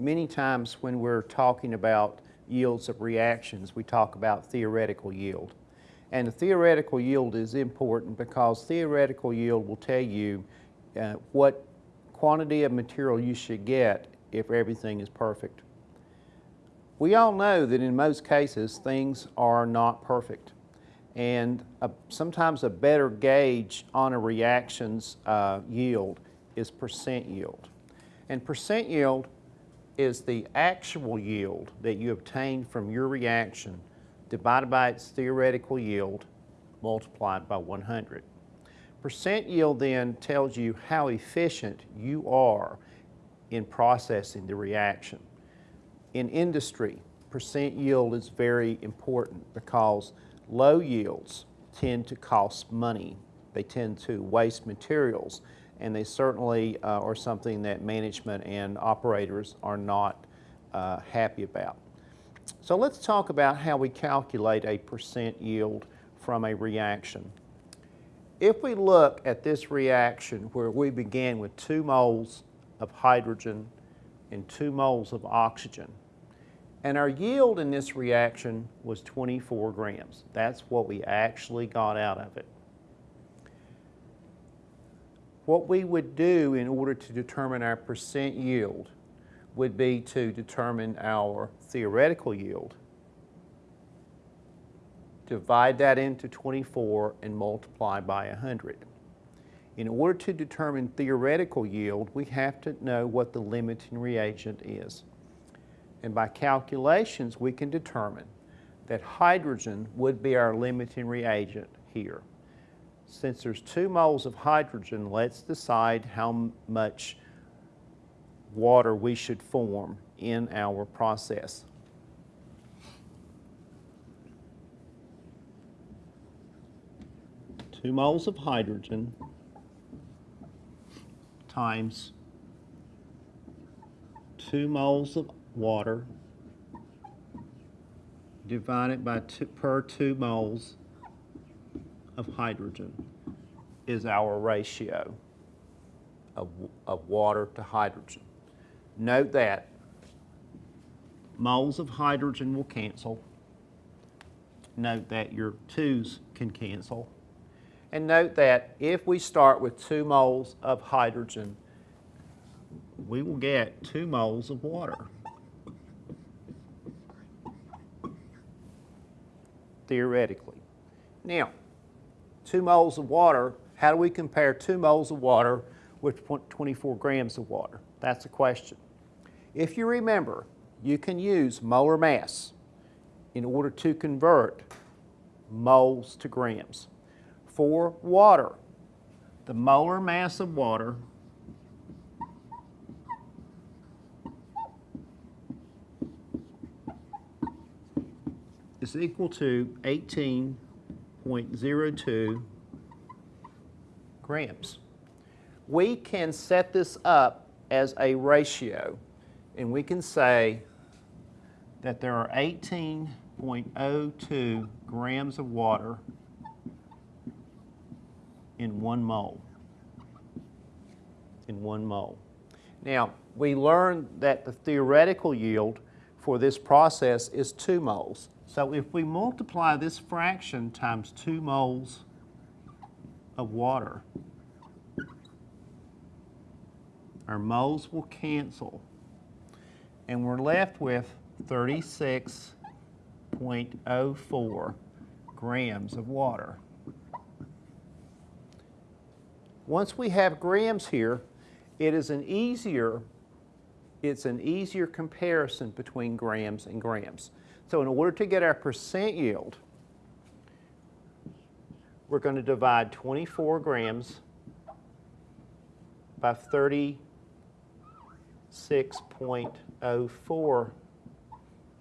many times when we're talking about yields of reactions, we talk about theoretical yield. And the theoretical yield is important because theoretical yield will tell you uh, what quantity of material you should get if everything is perfect. We all know that in most cases things are not perfect and a, sometimes a better gauge on a reaction's uh, yield is percent yield. And percent yield is the actual yield that you obtain from your reaction divided by its theoretical yield multiplied by 100. Percent yield then tells you how efficient you are in processing the reaction. In industry, percent yield is very important because low yields tend to cost money. They tend to waste materials and they certainly uh, are something that management and operators are not uh, happy about. So let's talk about how we calculate a percent yield from a reaction. If we look at this reaction where we began with two moles of hydrogen and two moles of oxygen, and our yield in this reaction was 24 grams. That's what we actually got out of it. What we would do in order to determine our percent yield would be to determine our theoretical yield, divide that into 24 and multiply by 100. In order to determine theoretical yield, we have to know what the limiting reagent is. And by calculations, we can determine that hydrogen would be our limiting reagent here. Since there's two moles of hydrogen, let's decide how much water we should form in our process. Two moles of hydrogen times two moles of water divided by two, per two moles of hydrogen is our ratio of, of water to hydrogen. Note that moles of hydrogen will cancel. Note that your twos can cancel. And note that if we start with two moles of hydrogen, we will get two moles of water. Theoretically. Now, two moles of water, how do we compare two moles of water with 24 grams of water? That's the question. If you remember, you can use molar mass in order to convert moles to grams. For water, the molar mass of water is equal to 18.02 grams. We can set this up as a ratio and we can say that there are 18.02 grams of water in one mole. In one mole. Now, we learned that the theoretical yield for this process is 2 moles. So if we multiply this fraction times 2 moles of water, our moles will cancel and we're left with 36.04 grams of water. Once we have grams here, it is an easier, it's an easier comparison between grams and grams. So in order to get our percent yield, we're going to divide 24 grams by 36.04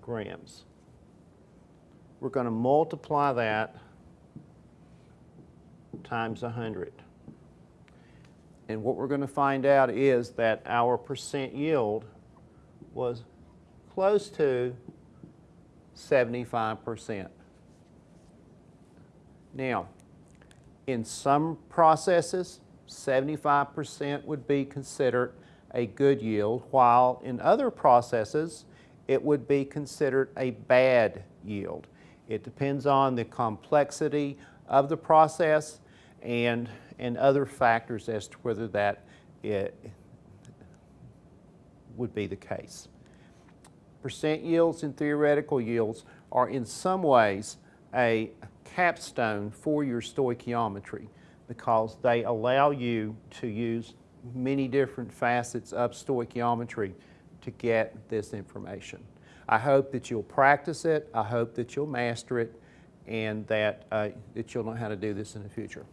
grams. We're going to multiply that times 100. And what we're going to find out is that our percent yield was close to 75%. Now, in some processes, 75% would be considered a good yield, while in other processes, it would be considered a bad yield. It depends on the complexity of the process and, and other factors as to whether that it would be the case. Percent yields and theoretical yields are in some ways a capstone for your stoichiometry because they allow you to use many different facets of stoichiometry to get this information. I hope that you'll practice it, I hope that you'll master it, and that, uh, that you'll know how to do this in the future.